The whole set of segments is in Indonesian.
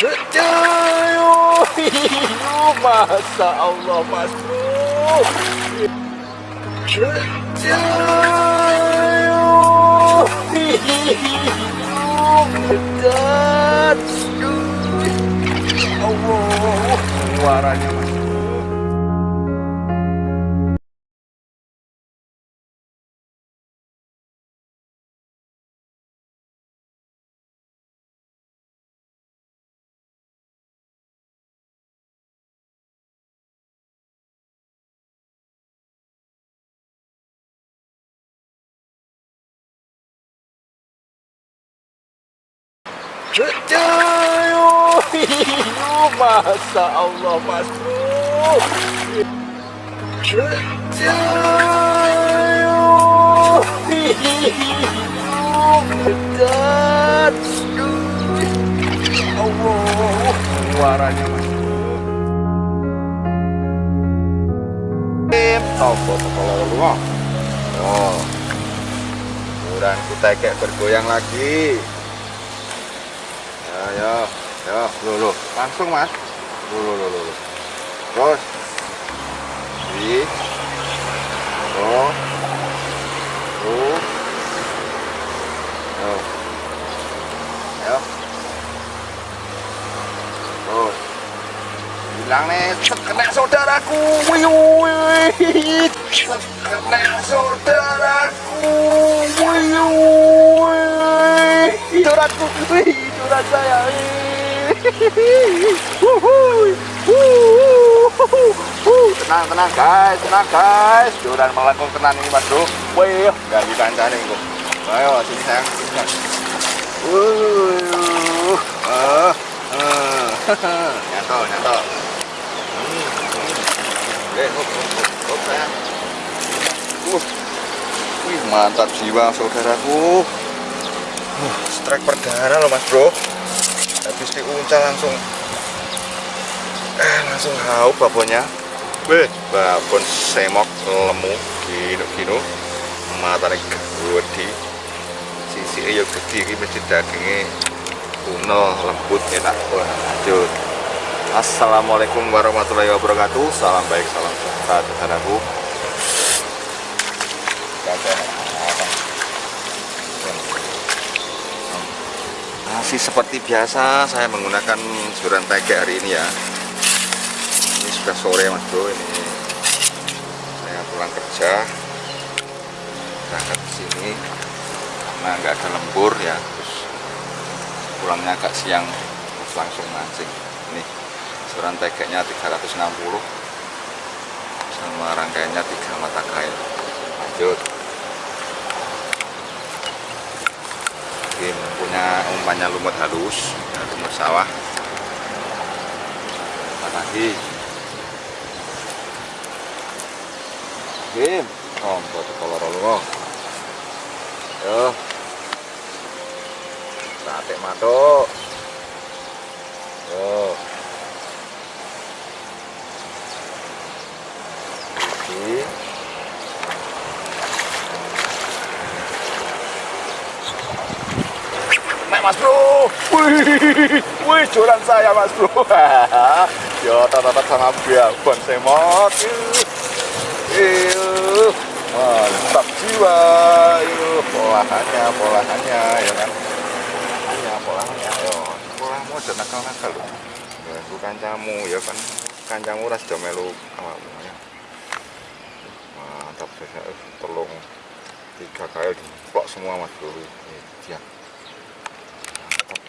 Ayo, masa Allah mas bro. Ayo, berat. Allah, suaranya masa Allah mas bro. Ayo, berat. Allah, suaranya mas bro. Topo kepala lu Oh, kurang kita kayak bergoyang lagi ya ya ya. Lo lo langsung mas. Lo lo lo lo terus. Di. Lo lo yo ya. Terus. Bilang nih. Kena saudaraku. Wih kena saudaraku. Wih. Saudaraku wih saya tenang tenang guys tenang guys. Joran melengkung tenan ini mas bro. Wih gak dikancani kok ayo sini sayang sini sayang. Uh, uh, uh. nyanto nyanto oke hop hop hop sayang. Uh. wih mantap jiwa saudaraku uh, strike perdana loh mas bro. Habis diuncal langsung. Eh langsung hau babonnya weh babon semok lemu gino gino mata nih gede. Sisi ayo gede ini mesti dagingnya kuno lembut enak. Lanjut. Assalamualaikum warahmatullahi wabarakatuh. Salam baik salam sejahtera saudaraku masih seperti biasa saya menggunakan suran tege hari ini ya. Ini sudah sore mas bro ini. Saya pulang kerja. Berangkat ke sini. Karena nggak ada lembur ya terus pulangnya agak siang. Terus langsung mancing. Ini suran tegeknya 360 sama rangkaiannya 3 mata kail lanjut mungkin punya umpannya lumut halus ya, lumut sawah lagi oh, buat kolor lu Yo. Sate matuk. Yo. Iki. Mas Bro. Wih, wih joran saya Mas Bro. Yo tata-tata sama biabon semot. Iyo. Mantap jiwa. Polahannya, polahannya ya kan. Polahannya, polahannya. Yo, polahmu aja nakal-nakal loh. Ganggu kancamu ya kan. Kancamu ras do melu awakmu ya. Mantap saya tolong tiga kali diplok semua Mas Bro.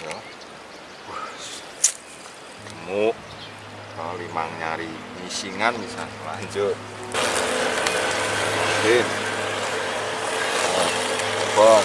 Ya gemuk kali mang nyari nyisingan bisa. Lanjut. Oke bon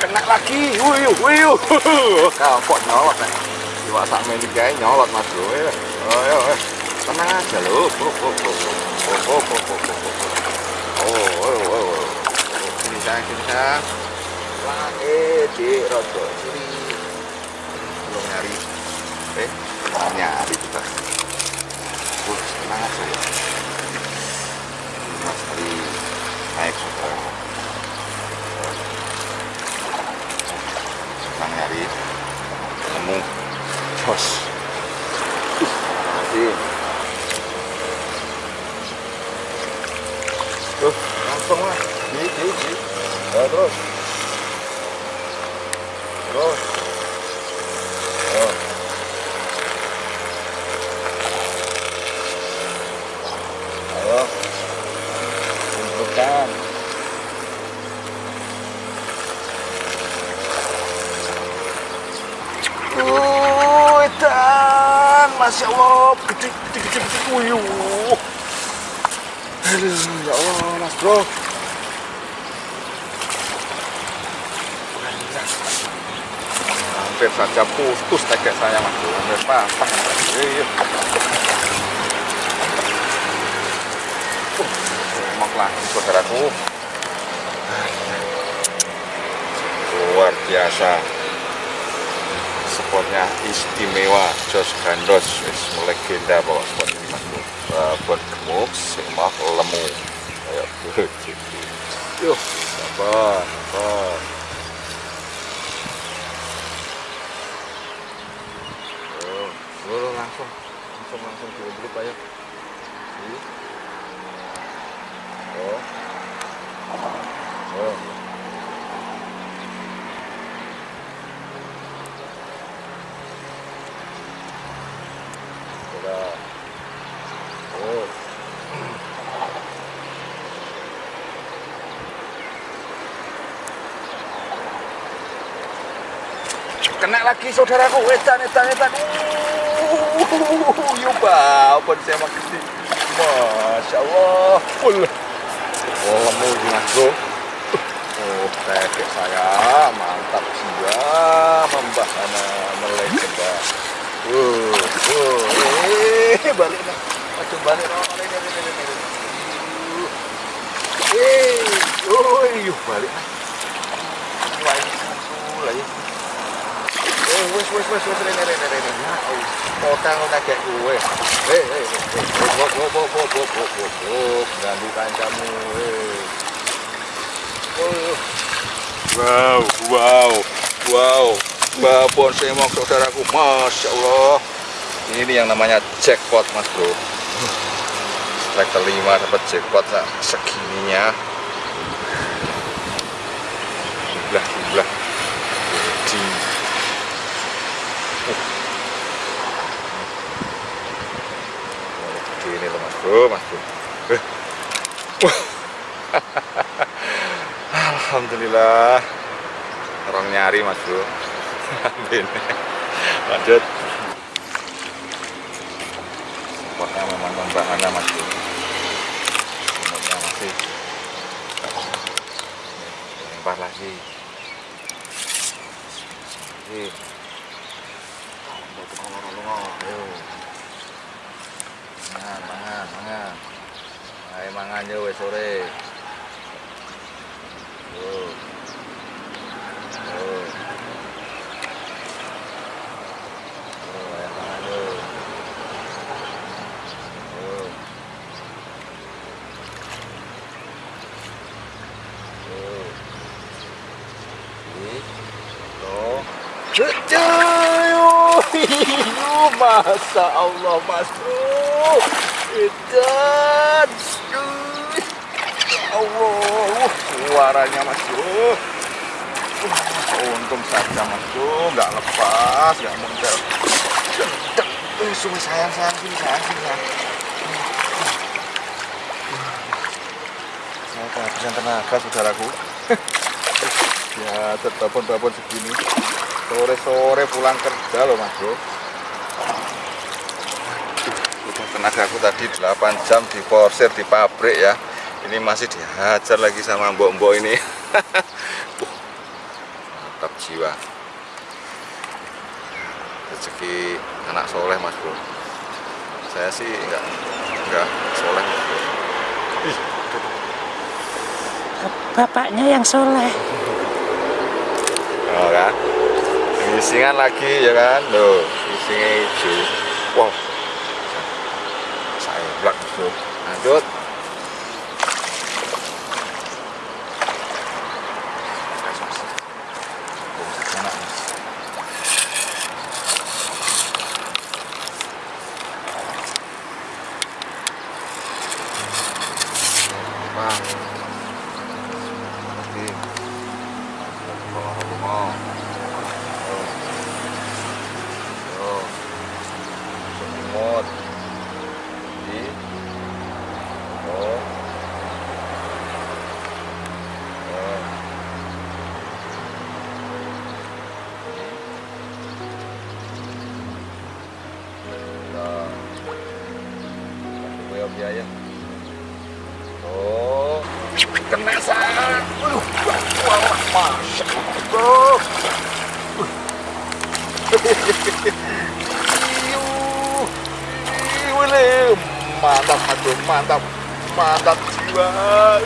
kena lagi. Wuyuh wuyuh kau kok nyolot meni kae nyolot Mas. Bro. Eh, Ayo, ayo tenang aja lo oh oh oh oh oh oh oh oh oh oh oh nyari eh nyari kita naik sedang nyari nemu bos Sí, sí. Otros. Dos. Dos. Bukan. Wuih, dan Masya Allah, gede, gede, gede, gede, ya Allah, Mas Bro. Hampir saja putus tegak saya, Mas. Hampir patah. Iya. Uh, Emang lagi, saudaraku. Luar biasa. Spotnya istimewa, Jos Gandos, wis melegenda bawa spot ini, Mas. Uh, buat gemuk, simak, lemu. Ayo, yuk, sabar, sabar. Oh, oh, langsung, langsung, langsung dulu ayo. Oh, oh. Udah. Oh. Kena lagi saudaraku, edan, edan, edan. Masya Allah, full. Oh, kamu gimana bro? Oh, saya mantap juga, membahana melegenda. Uh, oh, uh, oh, eh, balik nih, macam balik nih. Eh, oh, uh, yuk balik nih. wis wis wis wis rene rene rene. Kota ngono gak kowe. Eh eh eh. Bo bo bo bo bo bo bo bo. Ganggu kancamu. Oh. Wow, wow, wow. Babon semok saudaraku, masya Allah. Ini yang namanya jackpot mas bro. Strike kelima dapat jackpot nah, segininya. Gila, gila. Bro, Mas Bro. Eh. Alhamdulillah. Orang nyari Mas Bro. Lanjut. Pokoknya memang membahana Mas Bro? Semuanya masih lempar lagi. Oke. Kalau mau tukang orang-orang, ayo. Nah, mangan mangan. Mangan ayo oh, mangan oh, oh. yo wes sore tuh Allah, masuk Masa Allah edan, Allah, suaranya mas bro, untung saja mas bro, nggak lepas, nggak muncul, eh, sungguh sayang sayang sini sayang sini sayang. Saya kehabisan tenaga saudaraku. ya, telepon-telepon segini. Sore-sore pulang kerja loh mas bro udah tenaga aku tadi 8 jam di porsir di pabrik ya. Ini masih dihajar lagi sama mbok-mbok ini. Uh, mantap jiwa. Rezeki anak soleh mas bro. Saya sih enggak enggak soleh mas bro. Ih, Bapaknya yang soleh. oh kan? Gisingan lagi ya kan? Loh gisingnya hijau wow lanjut Mantap, mantap. Jiwa. Uh,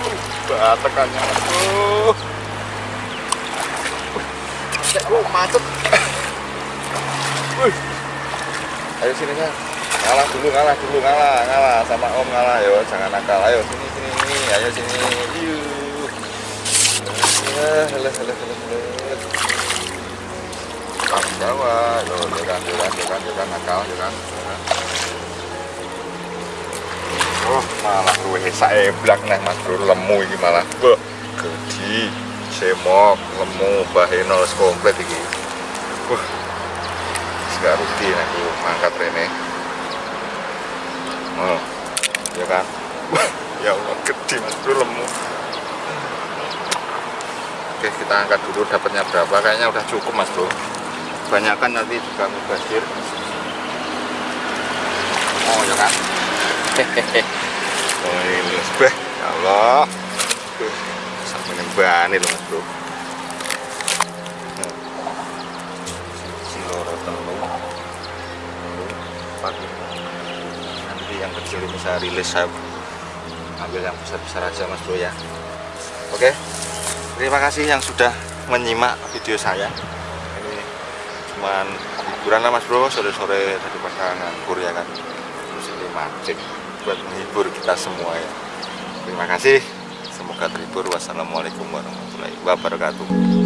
Batakannya, aduh. Oh, macet. Wih. Ayo sini kan. Ngalah dulu, ngalah dulu, ngalah, ngalah sama Om ngalah yo, jangan nakal. Ayo sini sini, ayo sini. Yuk. Ya, hele hele hele hele. Kamu Jawa, yo, yo kan, yo kan, yo kan, yo kan nakal, yo kan. Oh, malah luwe. Saeblak neh Mas Bro lemu iki malah. Wah, gedi, semok, lemu, baheno wis komplit. Wah. Gak rugi nih aku mangkat rene. Oh ya kan? Ya Allah gede mas bro lemu. Oke kita angkat dulu dapatnya berapa. Kayaknya udah cukup mas bro. Kebanyakan nanti juga mubazir. Oh ya kan hehehe ini sebeh ya Allah. Sampai nyembani loh mas bro. Siloro telur pagi nanti yang kecil ini saya rilis saya ambil yang besar-besar aja mas bro ya. Oke. Terima kasih yang sudah menyimak video saya. Ini cuman hiburan lah mas bro sore-sore daripada nganggur ya kan ini mancing buat menghibur kita semua ya. Terima kasih. Semoga terhibur. Wassalamualaikum warahmatullahi wabarakatuh